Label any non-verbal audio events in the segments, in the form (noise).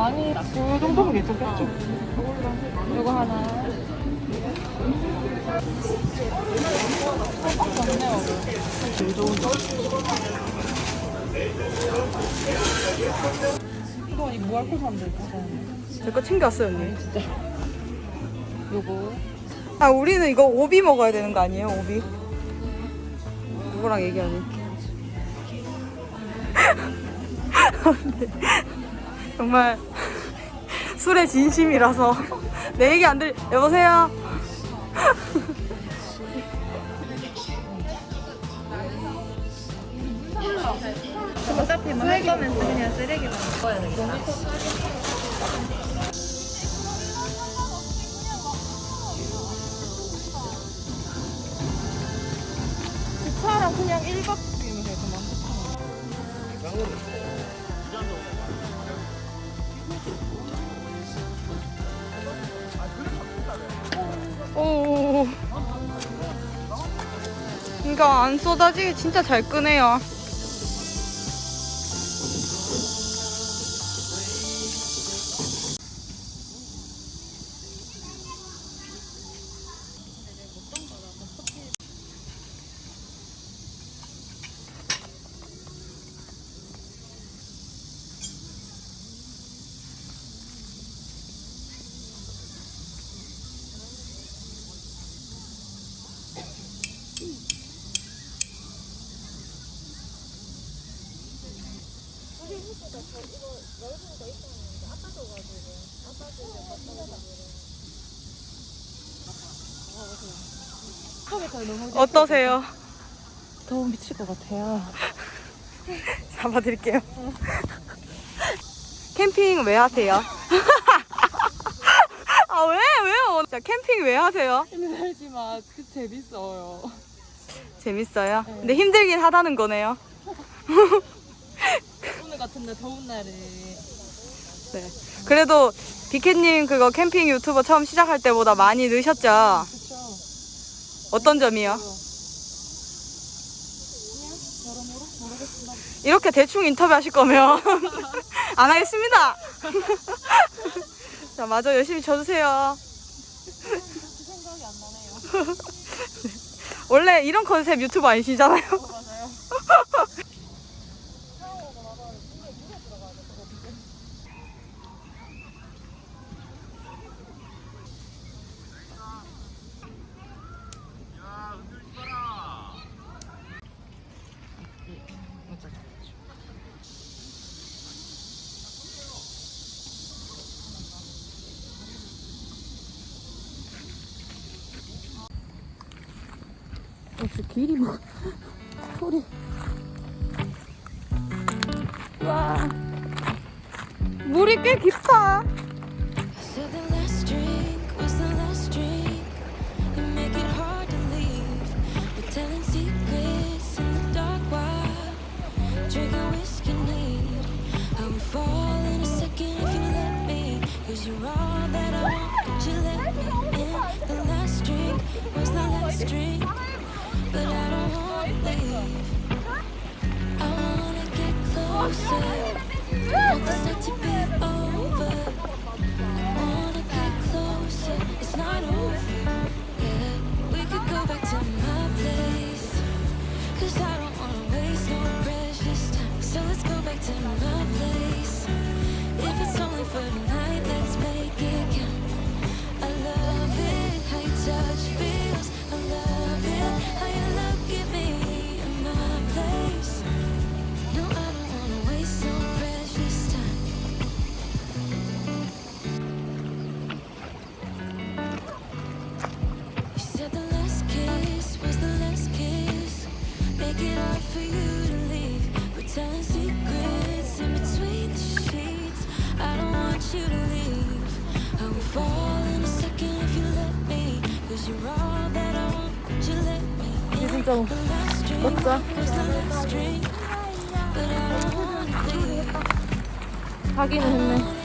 많이 그 정도면 괜찮겠죠? 이거 하나. 좋네요. 제일 좋은 거. 이거 이 무알콜 사람들 있잖아요. 제거 챙겨왔어요 언니 진짜. 요거. 아 우리는 이거 오비 먹어야 되는 거 아니에요 오비 누구랑 얘기하니 (laughs) 정말 술의 진심이라서 내 얘기 안 들리 여보세요 어차피 뭐할 거면 그냥 쓰레기만 먹어야 돼. 차랑 그냥 1박 이면 되구만. 이거 안 쏟아지게 진짜 잘 끄네요 어떠세요? 더워 미칠 것 같아요. (laughs) 잡아드릴게요. 캠핑 왜 하세요? (laughs) 아, 왜? 왜요? 자, 캠핑 왜 하세요? 힘들지만 그 재밌어요. 재밌어요? 근데 힘들긴 하다는 거네요. (laughs) 오늘 같은 날 더운 날에 네. 그래도 비켓님 그거 캠핑 유튜버 처음 시작할 때보다 많이 느셨죠? 어떤 점이요? 이렇게 대충 인터뷰 하실 거면 (laughs) 안 하겠습니다. (laughs) 자, 마저 열심히 쳐주세요. (laughs) 원래 이런 컨셉 유튜버 아니시잖아요. 어, 맞아요. 역시 길이 뭐 소리 와 물이 꽤 깊다 Said the last drink was the last drink. But I don't wanna leave. I wanna get closer. Want this night to be over. I Wanna get closer, it's not Wanna leave. 하기는 I 했네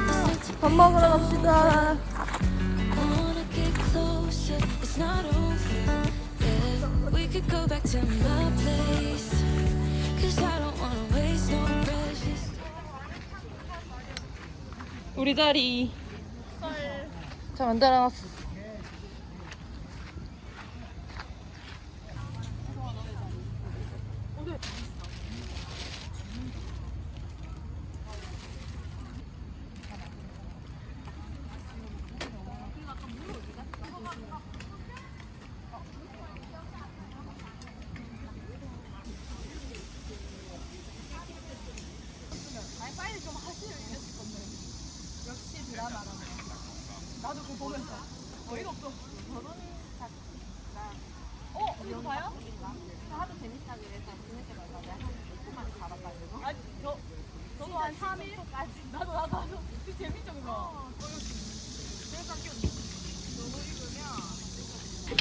night to 밥 먹으러 갑시다. 우리 자리. 잘 만들어놨어.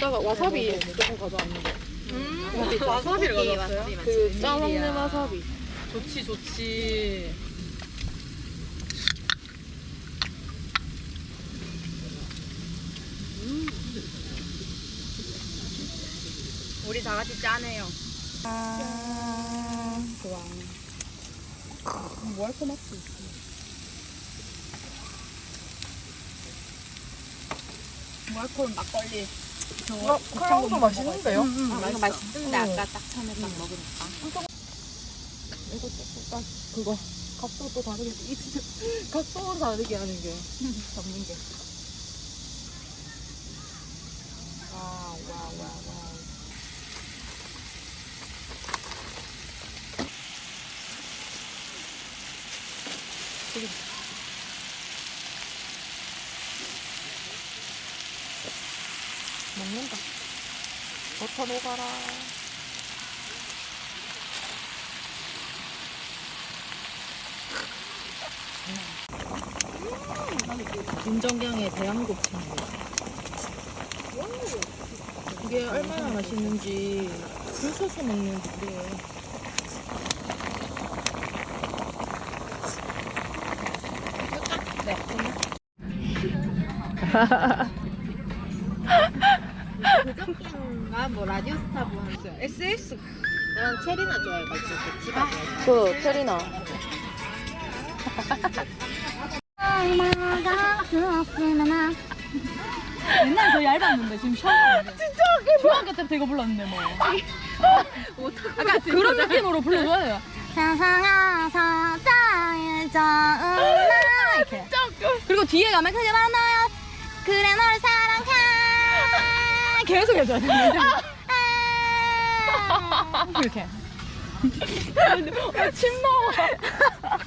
이따가 와사비 조금 가져왔는데. 와사비를 가져왔어요? 그 짜먹는 와사비. 좋지 좋지. 우리 다 같이 짜네요. 뭐할 거 맞지? 뭐 할 거는 막걸리. 어, 크라운도 맛있는데요? 아, 이거 맛있던데 아까 딱 처음에 딱 먹으니까. 이거 조금 딱 그거 각도 또 다르게 이 진짜 (laughs) 각도로 다르게 하는 게 잡는 게. 와와와와. 먹 녹아라. 김정경의 대한곱창. 이게 얼마나 맛있는지 줄 서서 먹는지 그래요. 네. (laughs) 아뭐 보았어요. SS. 난 체리나 좋아해가지고 집에 그 체리나. 옛날에 더 얇았는데 지금 샤워하는데. 진짜 중학교 때부터 이거 불렀는데 뭐. 약간 그런 느낌으로 불러줘요. 세상에서 제일 좋은 날. 이렇게 그리고 뒤에 가면 크게 만나요. 그래 널 사랑해. 계속 해줘야 돼 (laughs) 이렇게. 아, 침 나와. 아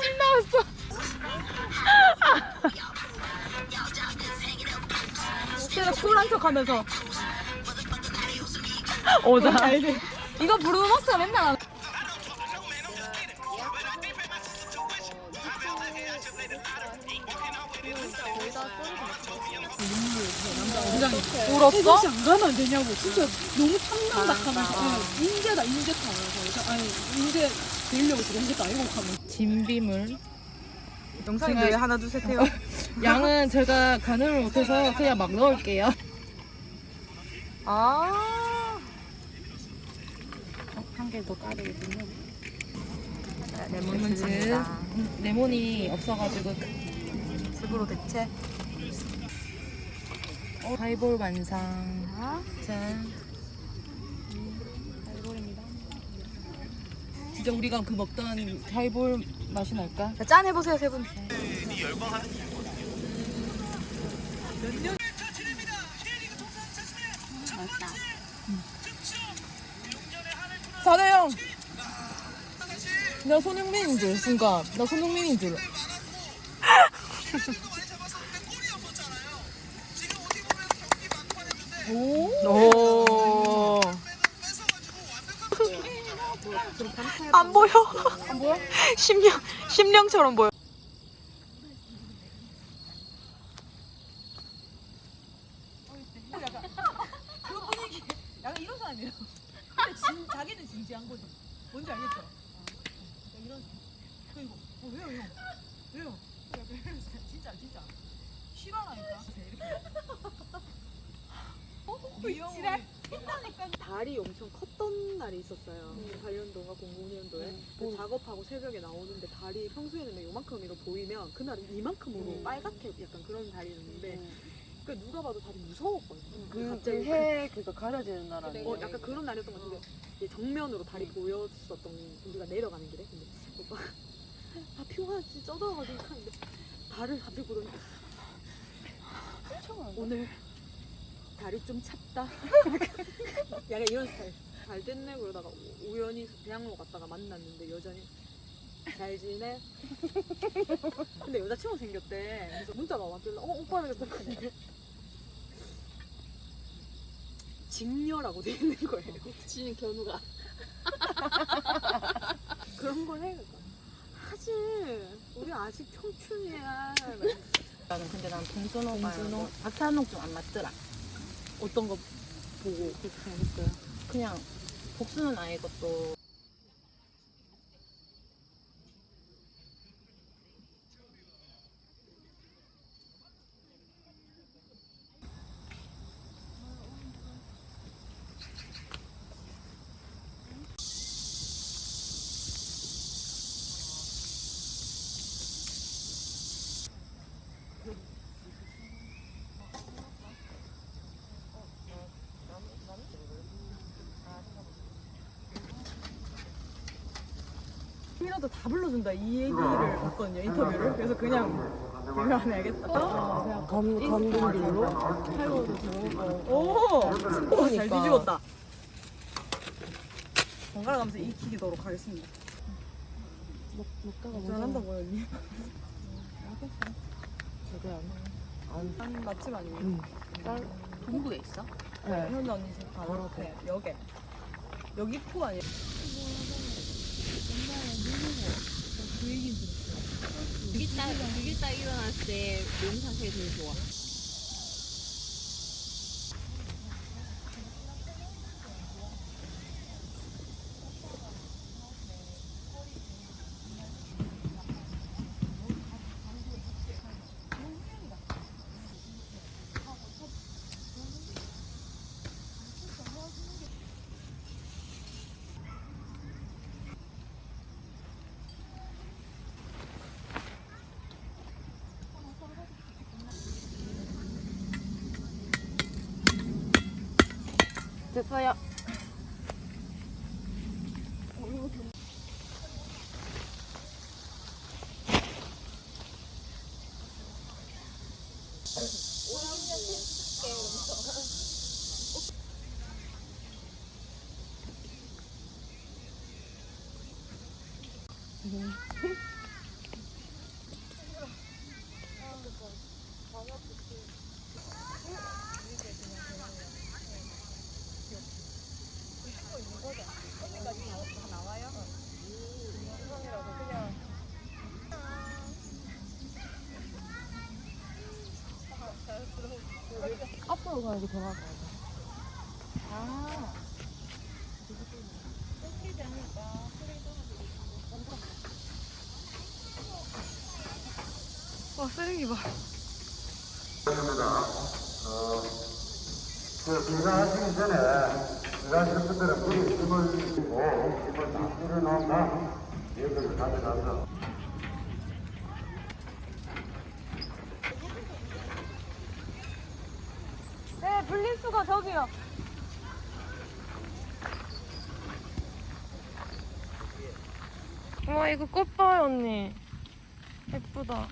침 나왔어. 제가 쿨한 척 하면서. 오자. 이거 부르면서 맨날 울었어? 혹시 안 가면 안 되냐고 진짜 너무 탐난다 하면서 인재다 인재다 하면서 아니 인재 되려고 그런 것도 아니고 하면 진비물 영상이 제가- 왜 하나 둘셋 해요? 양은 제가 가늠을 못해서 그냥 막 넣을게요 아. 한 개 더 까르거든요 레몬즙. 음, 레몬이 없어가지고 즙으로 대체. 어, 하이볼 완성. 짠 하이볼입니다 진짜 우리가 그 먹던 하이볼 맛이 날까? 짠 해보세요 세 분. 사대형! 나 손흥민인 줄 순간. 나 손흥민인 줄 (laughs) 오. 안 보여. 안 보여? 심령 심령처럼 보여. 약간 이런 사람이에요 근데 진, 자기는 진지한 거지 뭔지 알겠죠? 이런 그리고 어, 왜요 형? 왜요? 약간 이런 스타일. 진짜 진짜 싫어하니까 이렇게 어? 이 형이 달이 엄청 컸던 날이 있었어요. 8년도가 00년도에. 작업하고 새벽에 나오는데 달이 평소에는 요만큼으로 보이면 그날은 이만큼으로 빨갛게 약간 그런 달이었는데 그 누가 봐도 다들 무서웠거든요. 그 갑자기 해 그거 가려지는 날 그, 어, 약간 그런 날이었던 것 같은데 이제 정면으로 달이 보였었던 우리가 내려가는 길에. 근데 오빠 다 피곤하 진짜 쪄져가지고 하는데 달을 갑자기 보더니 오늘 달이 좀 찼다 (laughs) 약간 이런 스타일 잘 됐네 그러다가 우- 우연히 대학로 갔다가 만났는데 여전히 잘 지내? 근데 여자친구 생겼대 그래서 문자가 왔길래 어 오빠 생겼다는데 직녀라고 돼 있는 거예요 지는 견우가 (laughs) 그런 걸 해. 하지. 우리 아직 청춘이야. 나는 근데 난 동순호가 동순호? 박찬욱 좀 안 맞더라 어떤 거 보고 그렇게 생각했어요? 그냥 복수는 아예 것도 이라도 다 불러준다. 이 얘기를 봤거든요 인터뷰를. 그래서 그냥 불러안 해야겠다. 어, 검, 검둥길로 그냥 오! 친구가 잘 뒤집었다. 번갈아 가면서 익히도록 하겠습니다. 잘한다고요 언니? 한 맛집 아니에요? 동구에 있어? 네. 현우 언니 집 바로 앞에 여기 여기 포 아니 그게 딱, 일어났을 때 몸 상태가 제일 좋아 됐 앞으로 가야지 돌아가야 돼. 와 쓰레기 봐 그 비상하시기 전에 일하시는 분들은 물이 힘을 주고 힘을 다 뿌려놓으면 여기를 가져가서 저기요. 와, 이거 꽃 봐요, 언니. 예쁘다.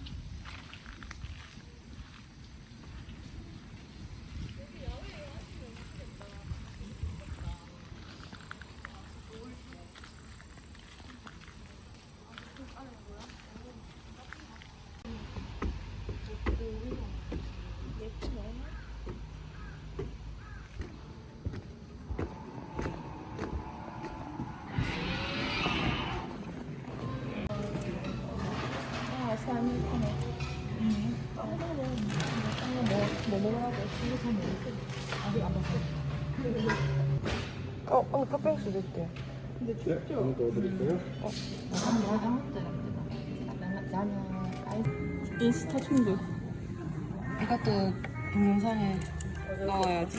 어, 언니 팥빙수 줄게. 인스타 충돌. 이것도 동영상에 나와야지.